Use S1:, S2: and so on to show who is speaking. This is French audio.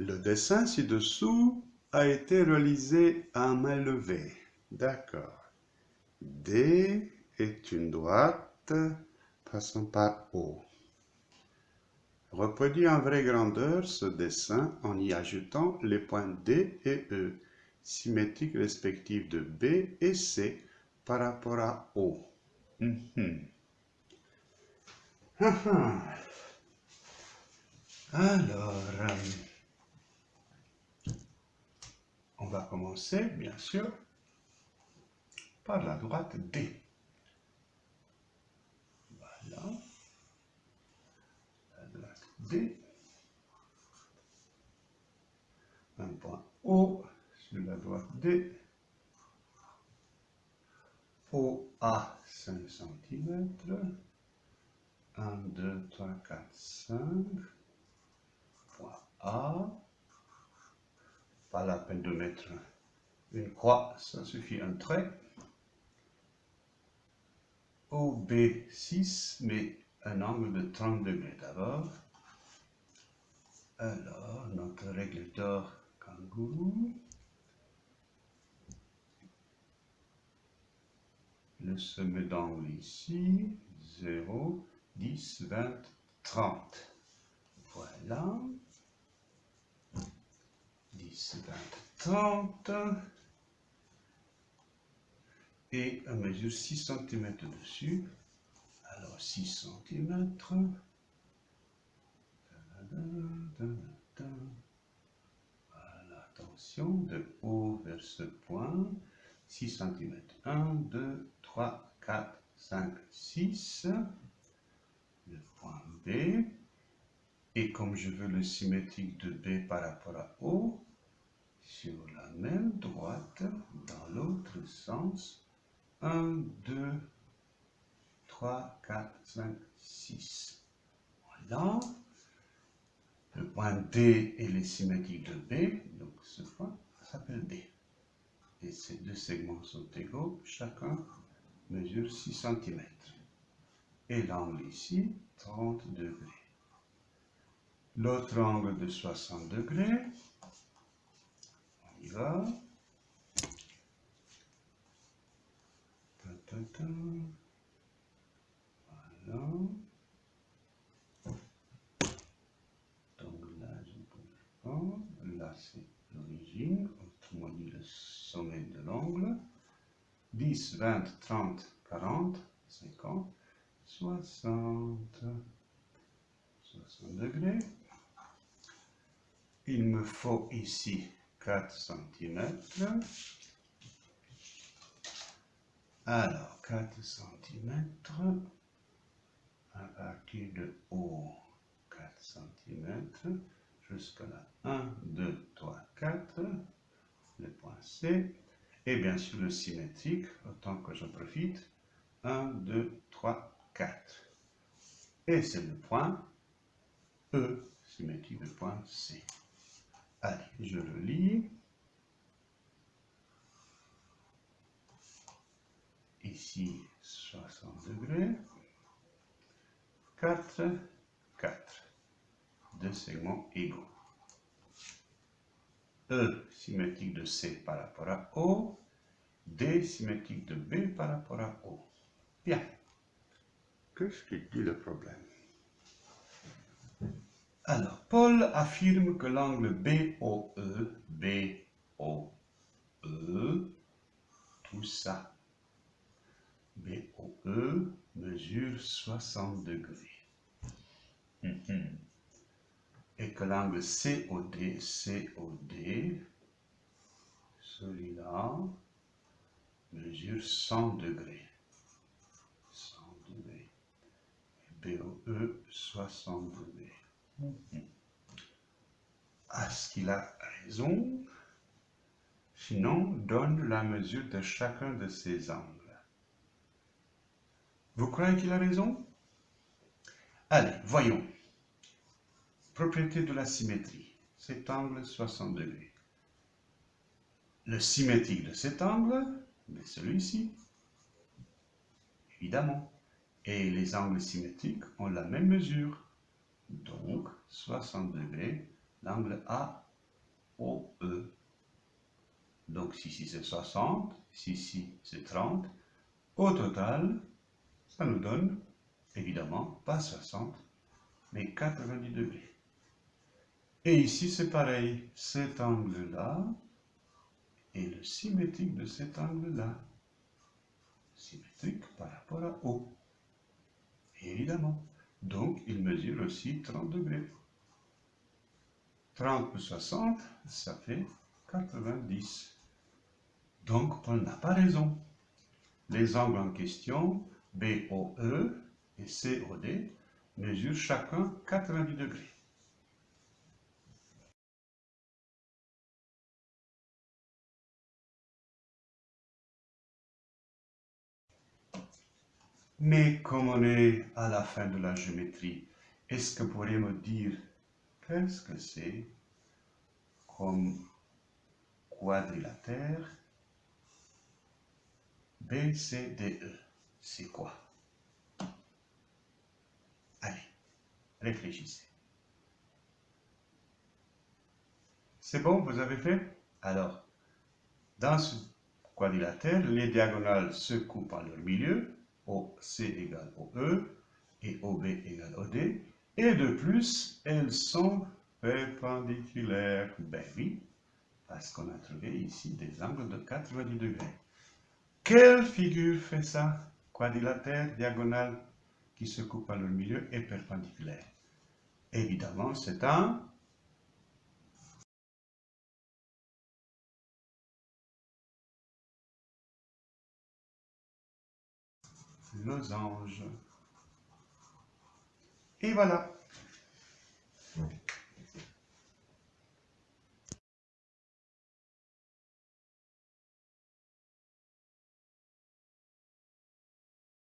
S1: Le dessin ci-dessous a été réalisé à main levée. D'accord. D est une droite passant par O. Reproduis en vraie grandeur ce dessin en y ajoutant les points D et E, symétriques respectifs de B et C par rapport à O. Ah. Alors, euh, on va commencer, bien sûr, par la droite D. Voilà. La droite D. Un point O sur la droite D. OA 5 cm. 1, 2, 3, 4, 5. Point A. Pas la peine de mettre une croix, ça suffit un trait. OB6, mais un angle de 30 degrés d'abord. Alors, notre régulateur kangourou. Le sommet d'angle ici, 0, 10, 20, 30. Voilà. 10, 20, 30. Et on mesure 6 cm dessus. Alors 6 cm. Attention, de haut vers ce point. 6 cm. 1, 2, 3, 4, 5, 6. Le point B. Et comme je veux le symétrique de B par rapport à O, sur la même droite, dans l'autre sens, 1, 2, 3, 4, 5, 6. Voilà. Le point D est le symétrique de B, donc ce point s'appelle D. Et ces deux segments sont égaux, chacun mesure 6 cm. Et l'angle ici, 30 degrés. L'autre angle de 60 degrés, y va. Voilà. Donc là, je ne pas. Là, c'est l'origine, autrement dit le sommet de l'angle. 10, 20, 30, 40, 50, 60. 60 degrés. Il me faut ici 4 cm. Alors, 4 cm à partir de haut, 4 cm jusqu'à là. 1, 2, 3, 4, le point C, et bien sûr le symétrique, autant que je profite, 1, 2, 3, 4. Et c'est le point E, symétrique de point C. Allez, je le lis. Ici, 60 degrés. 4, 4. Deux segments égaux. E symétrique de C par rapport à O. D symétrique de B par rapport à O. Bien. Qu'est-ce qui dit le problème? Alors, Paul affirme que l'angle BOE, BOE, tout ça, BOE mesure 60 degrés. Mhm. Et que l'angle COD, COD, celui-là, mesure 100 degrés. 100 degrés. Et BOE, 60 degrés. Mhm. Est-ce qu'il a raison Sinon, donne la mesure de chacun de ces angles. Vous croyez qu'il a raison? Allez, voyons. Propriété de la symétrie. Cet angle 60 degrés. Le symétrique de cet angle, mais celui-ci. Évidemment. Et les angles symétriques ont la même mesure. Donc, 60 degrés, l'angle A BOE. Donc, si ici c'est 60, si ici c'est 30, au total, ça nous donne, évidemment, pas 60, mais 90 degrés. Et ici, c'est pareil. Cet angle-là est le symétrique de cet angle-là. Symétrique par rapport à O. Évidemment. Donc, il mesure aussi 30 degrés. 30 plus 60, ça fait 90. Donc, Paul n'a pas raison. Les angles en question, BOE et COD, mesurent chacun 90 degrés. Mais comme on est à la fin de la géométrie, est-ce que vous pourriez me dire qu'est-ce que c'est comme quadrilatère BCDE C'est quoi? Allez, réfléchissez. C'est bon, vous avez fait? Alors, dans ce quadrilatère, les diagonales se coupent en leur milieu OC égale OE et OB égale OD. Et de plus, elles sont perpendiculaires. Ben oui, parce qu'on a trouvé ici des angles de 90 degrés. Quelle figure fait ça? Quadrilatère, diagonale, qui se coupe à leur milieu et perpendiculaire. Évidemment, c'est un losange. Et voilà.